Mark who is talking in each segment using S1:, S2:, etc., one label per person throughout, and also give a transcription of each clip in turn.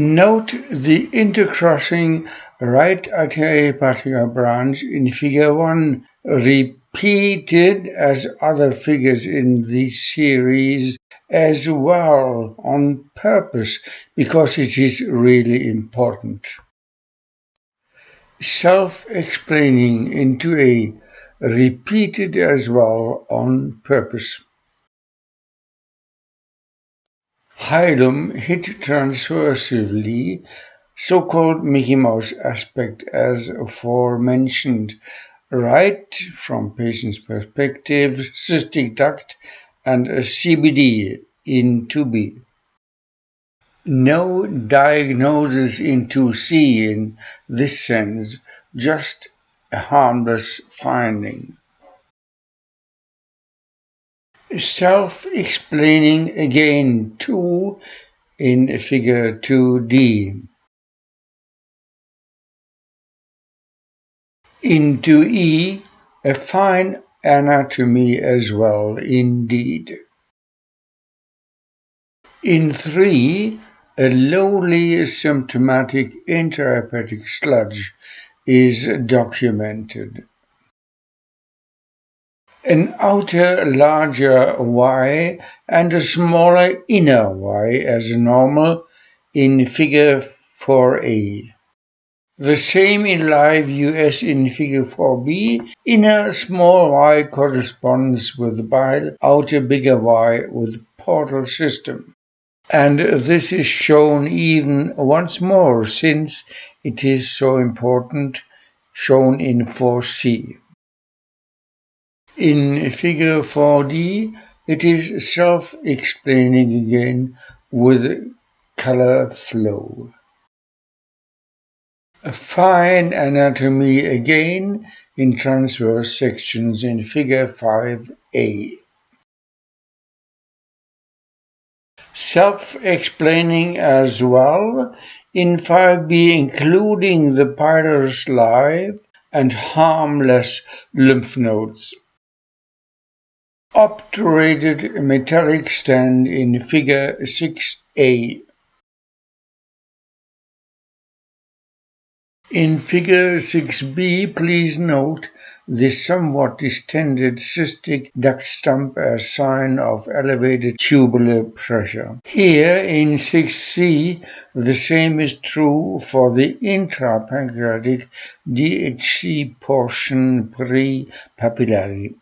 S1: Note the intercrossing right arteriohepatic branch in figure 1 repeated as other figures in this series as well on purpose because it is really important. Self-explaining into a repeated as well on purpose. Hilum hit transversely so-called Mickey Mouse aspect as aforementioned, right from patient's perspective, cystic duct and CBD in 2B. No diagnosis in 2C in this sense, just a harmless finding. Self-explaining again too in figure 2D. Into E, a fine anatomy as well, indeed. In 3, a lowly symptomatic intrahepatic sludge is documented. An outer larger Y and a smaller inner Y as normal in figure 4a. The same in live US in figure 4b. Inner small y corresponds with bile, outer bigger y with portal system. And this is shown even once more since it is so important, shown in 4c. In figure 4d, it is self-explaining again with color flow. A fine anatomy again in transverse sections in figure 5a. Self-explaining as well in 5b including the pylorus live and harmless lymph nodes. Obturated metallic stent in figure 6a. In figure 6b, please note the somewhat distended cystic duct stump as sign of elevated tubular pressure. Here in 6c, the same is true for the intrapancreatic DHC portion pre-papillary.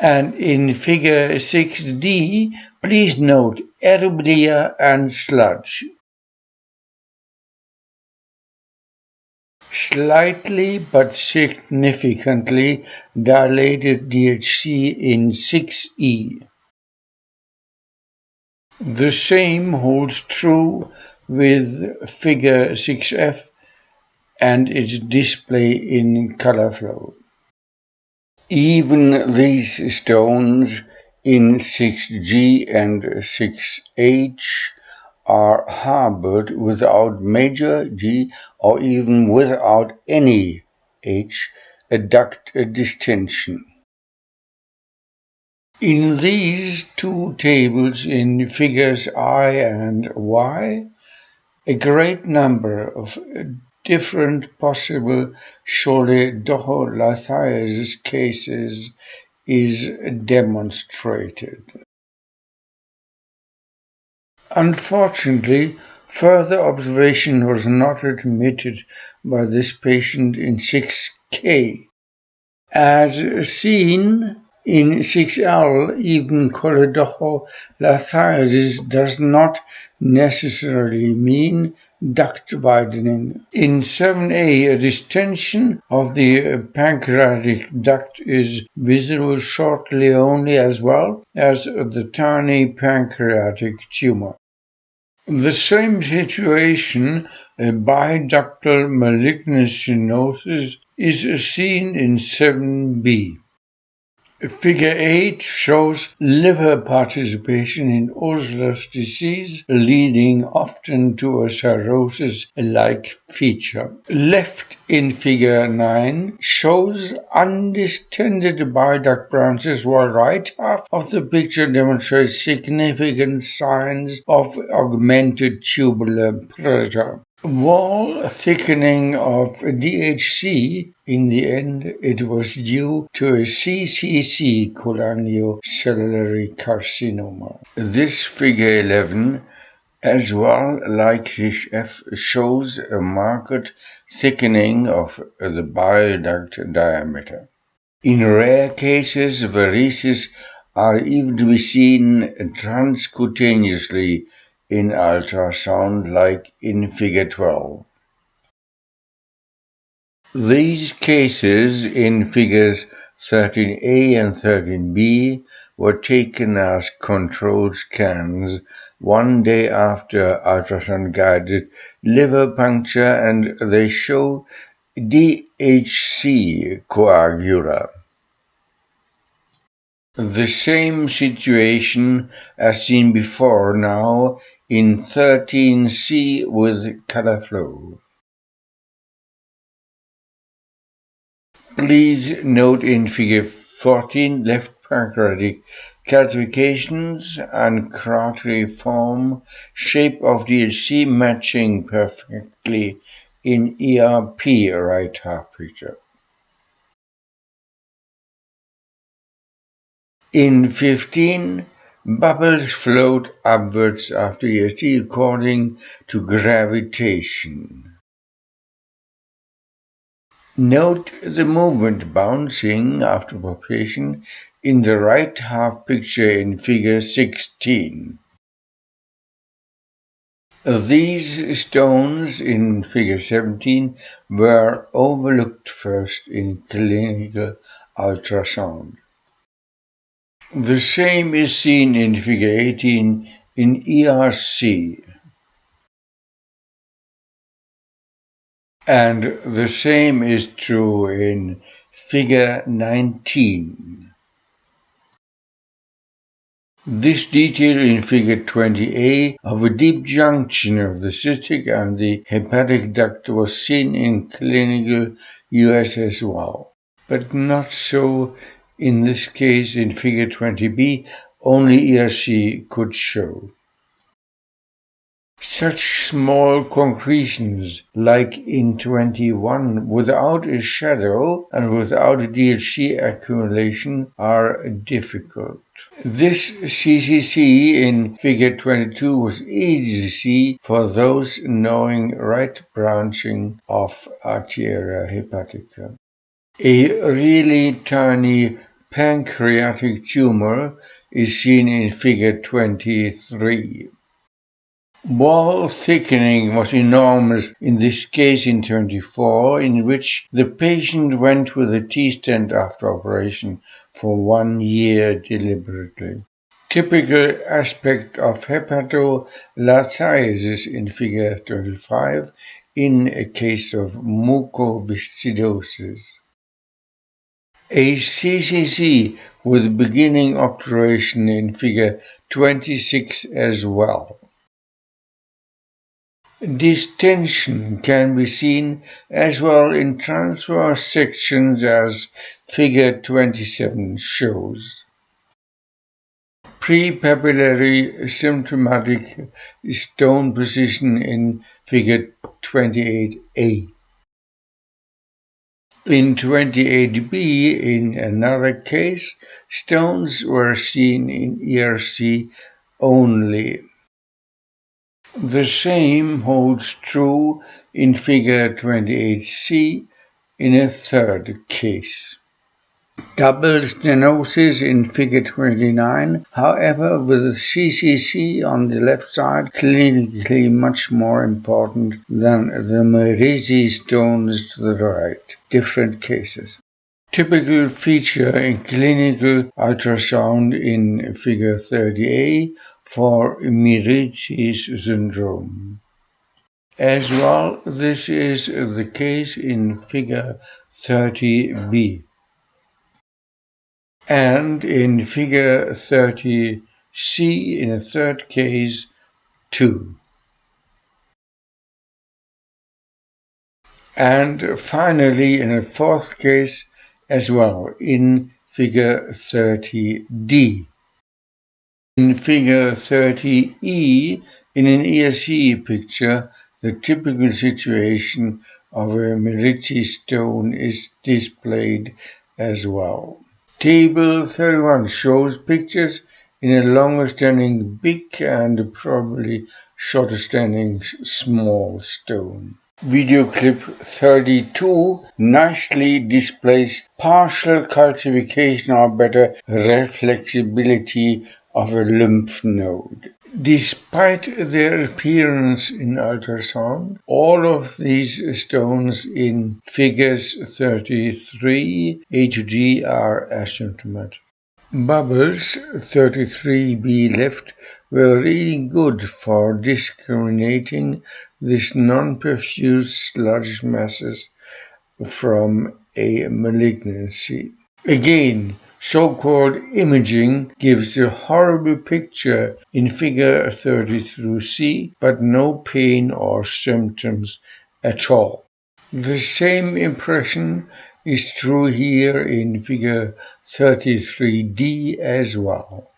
S1: And in figure 6d, please note aerobilia and sludge. Slightly but significantly dilated DHC in 6E. The same holds true with figure 6F and its display in color flow. Even these stones in 6G and 6H are harbored without major G or even without any H, duct distension. In these two tables in figures I and Y, a great number of different possible choledocholithiasis cases is demonstrated. Unfortunately, further observation was not admitted by this patient in 6K. As seen in 6L, even choledocholithiasis does not necessarily mean duct widening. In 7A, a distension of the uh, pancreatic duct is visible shortly only as well as the tiny pancreatic tumor. The same situation, a biductal malignant stenosis, is seen in 7b. Figure 8 shows liver participation in Osler's disease, leading often to a cirrhosis-like feature. Left in figure 9 shows undistended bile duct branches while right half of the picture demonstrates significant signs of augmented tubular pressure. Wall thickening of DHC, in the end it was due to a CCC cholangiocellular carcinoma. This figure 11 as well like HF shows a marked thickening of the bile duct diameter. In rare cases, varices are even to be seen transcutaneously in ultrasound like in figure 12. These cases in figures 13a and 13b were taken as control scans one day after ultrasound guided liver puncture and they show DHC coagula. The same situation as seen before now in 13C with color flow. Please note in figure 14 left pancreatic calcifications and crateriform shape of DHC matching perfectly in ERP right half picture. In 15, bubbles float upwards after EST according to gravitation. Note the movement bouncing after palpation in the right half picture in figure 16. These stones in figure 17 were overlooked first in clinical ultrasound. The same is seen in figure 18 in ERC. And the same is true in figure 19. This detail in figure 20a of a deep junction of the cystic and the hepatic duct was seen in clinical US as well, but not so in this case, in figure 20b, only ERC could show. Such small concretions, like in 21, without a shadow and without DHC accumulation, are difficult. This CCC in figure 22 was easy to see for those knowing right branching of arteria hepatica. A really tiny pancreatic tumor is seen in figure 23. Wall thickening was enormous in this case in 24, in which the patient went with a T-stent after operation for one year deliberately. Typical aspect of hepatolithiasis in figure 25 in a case of mucoviscidosis. A CCC with beginning obturation in figure 26 as well. Distension can be seen as well in transverse sections as figure 27 shows. Prepapillary symptomatic stone position in figure 28a. In 28b, in another case, stones were seen in ERC only. The same holds true in figure 28c in a third case. Double stenosis in figure 29, however, with CCC on the left side clinically much more important than the Mirizzi stones to the right. Different cases. Typical feature in clinical ultrasound in figure 30A for Mirizzi's syndrome. As well, this is the case in figure 30b. And in figure 30C in a third case 2. And finally in a fourth case as well in figure 30D. In figure 30E, in an ESC picture, the typical situation of a Mirizzi stone is displayed as well. Table 31 shows pictures in a longer standing big and probably shorter standing small stone. Video clip 32 nicely displays partial calcification or better reflexibility of a lymph node. Despite their appearance in ultrasound, all of these stones in figures 33 A to are asymptomatic. Bubbles 33b left were really good for discriminating these non-perfused sludge masses from a malignancy. Again, so-called imaging gives a horrible picture in figure 30 through C, but no pain or symptoms at all. The same impression is true here in figure 33D as well.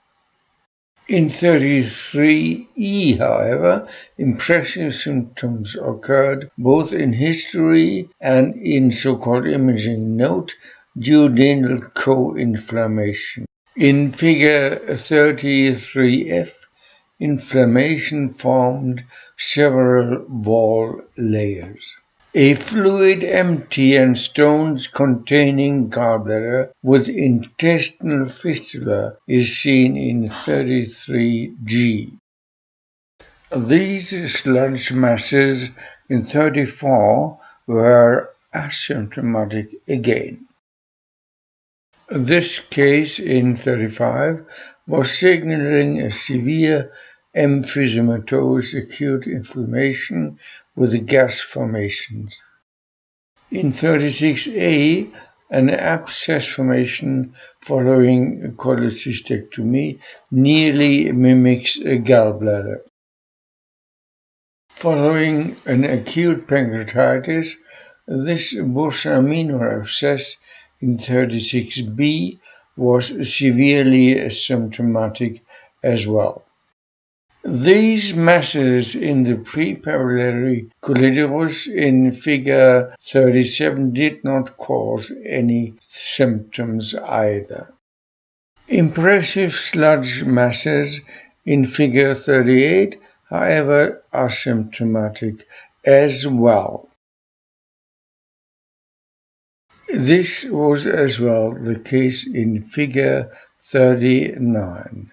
S1: In 33E, however, impressive symptoms occurred both in history and in so-called imaging note duodenal co-inflammation. In figure 33F, inflammation formed several wall layers. A fluid empty and stones containing gallbladder with intestinal fistula is seen in 33G. These sludge masses in 34 were asymptomatic again. This case in 35 was signaling a severe emphysematous acute inflammation with gas formations. In 36A, an abscess formation following cholecystectomy nearly mimics a gallbladder. Following an acute pancreatitis, this Bursa minor abscess in 36B was severely symptomatic as well. These masses in the prepapillary colidarus in figure 37 did not cause any symptoms either. Impressive sludge masses in figure 38, however, are symptomatic as well. This was as well the case in figure 39.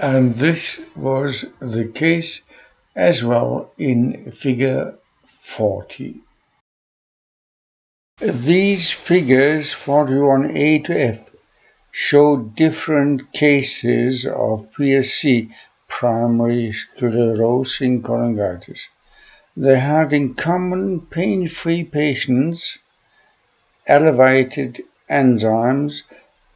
S1: and this was the case as well in figure 40. These figures 41a to f show different cases of PSC, primary sclerosing cholangitis. They had in common pain-free patients, elevated enzymes,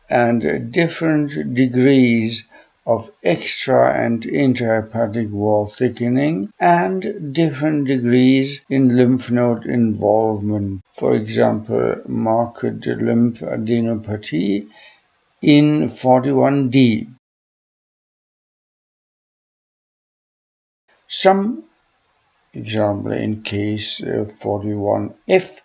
S1: and different degrees of extra and intrahepatic wall thickening and different degrees in lymph node involvement, for example, marked lymphadenopathy in 41D. Some example in case uh, 41F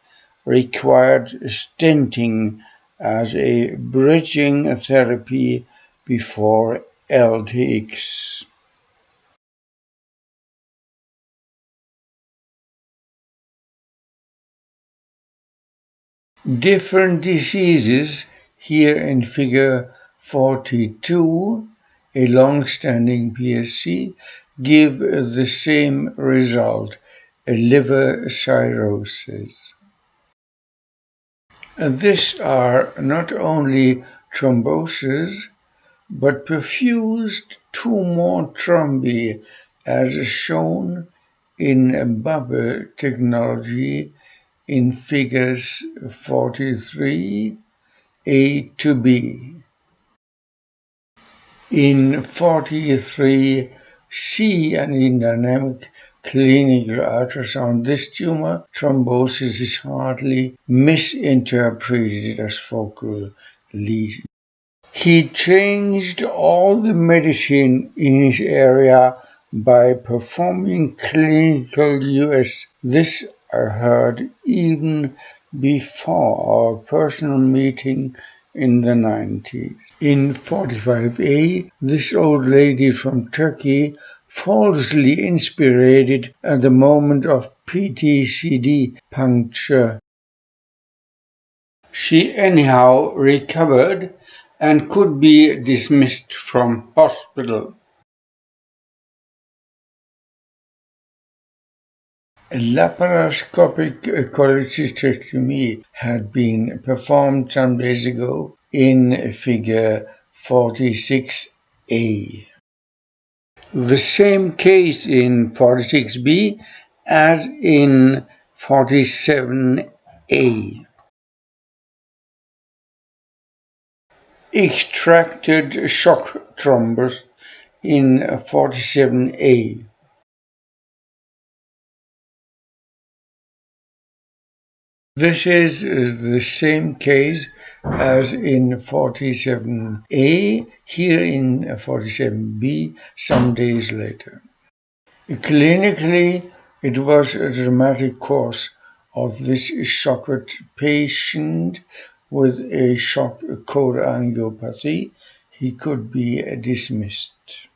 S1: required stenting as a bridging therapy before LTX Different diseases here in figure 42, a long-standing PSC, give the same result, a liver cirrhosis. And these are not only thrombosis, but perfused two more thrombi as shown in bubble technology in figures 43 A to B. In 43 C and in dynamic clinical ultrasound, this tumor thrombosis is hardly misinterpreted as focal lesion. He changed all the medicine in his area by performing clinical US. This I heard even before our personal meeting in the 90s. In 45A, this old lady from Turkey falsely inspired at the moment of PTCD puncture. She anyhow recovered and could be dismissed from hospital. Laparoscopic cholecystectomy had been performed some days ago in figure 46A. The same case in 46B as in 47A. Extracted shock thrombus in 47A. This is the same case as in 47A, here in 47B, some days later. Clinically, it was a dramatic course of this shocked patient with a shock cholangiopathy. He could be dismissed.